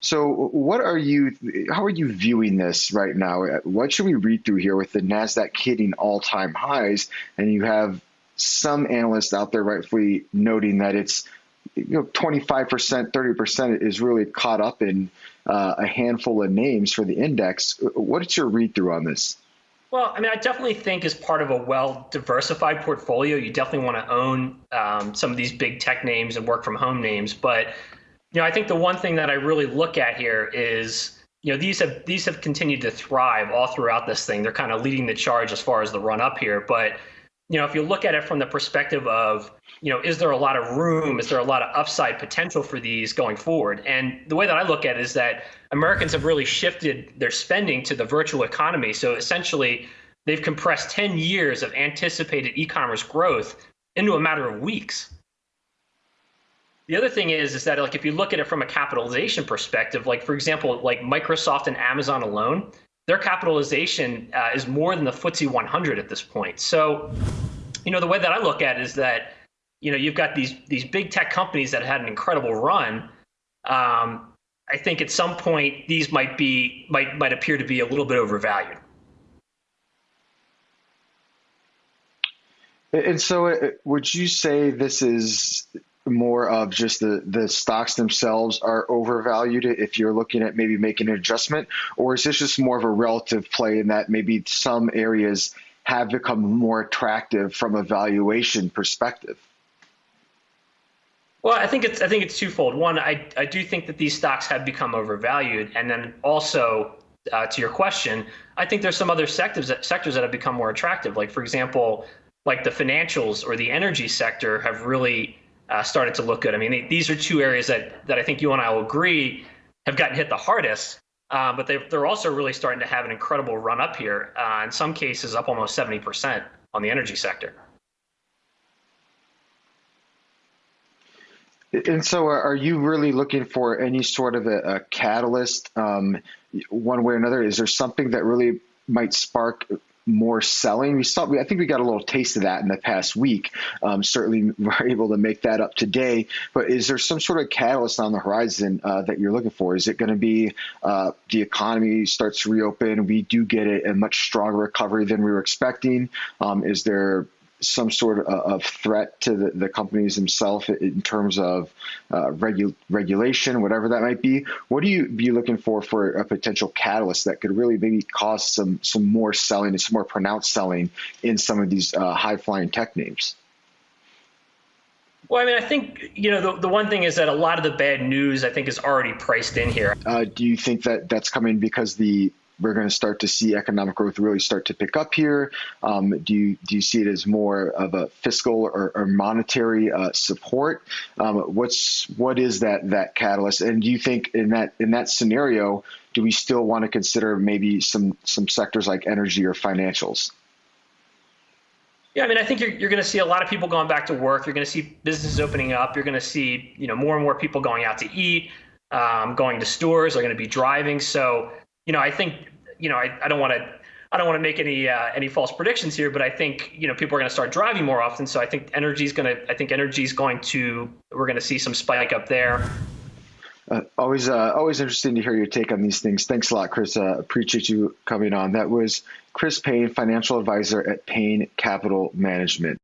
So, what are you? How are you viewing this right now? What should we read through here with the Nasdaq hitting all-time highs, and you have some analysts out there rightfully noting that it's you know 25%, 30% is really caught up in uh, a handful of names for the index. What's your read through on this? Well, I mean, I definitely think as part of a well diversified portfolio, you definitely want to own um, some of these big tech names and work from home names. But you know, I think the one thing that I really look at here is, you know, these have these have continued to thrive all throughout this thing. They're kind of leading the charge as far as the run up here. But you know, if you look at it from the perspective of, you know, is there a lot of room? Is there a lot of upside potential for these going forward? And the way that I look at it is that Americans have really shifted their spending to the virtual economy. So essentially, they've compressed 10 years of anticipated e-commerce growth into a matter of weeks. The other thing is, is that like if you look at it from a capitalization perspective, like for example, like Microsoft and Amazon alone, their capitalization uh, is more than the FTSE 100 at this point. So, you know, the way that I look at it is that, you know, you've got these these big tech companies that had an incredible run. Um, I think at some point these might be might might appear to be a little bit overvalued. And so, uh, would you say this is more of just the the stocks themselves are overvalued if you're looking at maybe making an adjustment, or is this just more of a relative play in that maybe some areas have become more attractive from a valuation perspective? Well, I think it's I think it's twofold. One, I I do think that these stocks have become overvalued, and then also uh, to your question, I think there's some other sectors that, sectors that have become more attractive. Like for example, like the financials or the energy sector have really uh, started to look good. I mean, these are two areas that that I think you and I will agree have gotten hit the hardest. Uh, but they, they're also really starting to have an incredible run up here. Uh, in some cases, up almost 70% on the energy sector. And so, are you really looking for any sort of a, a catalyst, um, one way or another? Is there something that really might spark more selling. We saw, I think we got a little taste of that in the past week. Um, certainly, we're able to make that up today. But is there some sort of catalyst on the horizon uh, that you're looking for? Is it going to be uh, the economy starts to reopen? We do get a, a, much stronger recovery than we were expecting. Um, is there some sort of threat to the, the companies themselves in terms of uh, regu- regulation, whatever that might be. What do you be looking for for a potential catalyst that could really maybe cause some some more selling and some more pronounced selling in some of these uh, high flying tech names? Well, I mean, I think you know the, the one thing is that a lot of the bad news I think is already priced in here. Uh, do you think that that's coming because the we're going to start to see economic growth really start to pick up here? Um, do you do you see it as more of a fiscal or, or monetary uh, support? Um, what's what is that that catalyst? And do you think in that in that scenario, do we still want to consider maybe some some sectors like energy or financials? Yeah, I mean, I think you're, you're going to see a lot of people going back to work. You're going to see businesses opening up. You're going to see, you know, more and more people going out to eat, um, going to stores. They're going to be driving. So you know, I think, you know, I, I don't want to I don't want to make any uh, any false predictions here, but I think you know people are going to start driving more often. So I think energy is going to I think energy is going to we're going to see some spike up there. Uh, always uh, always interesting to hear your take on these things. Thanks a lot, Chris. Uh, appreciate you coming on. That was Chris Payne, financial advisor at Payne Capital Management.